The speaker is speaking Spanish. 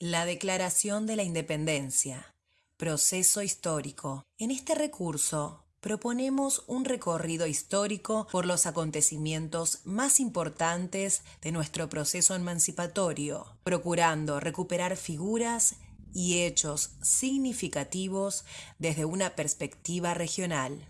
La Declaración de la Independencia. Proceso histórico. En este recurso proponemos un recorrido histórico por los acontecimientos más importantes de nuestro proceso emancipatorio, procurando recuperar figuras y hechos significativos desde una perspectiva regional.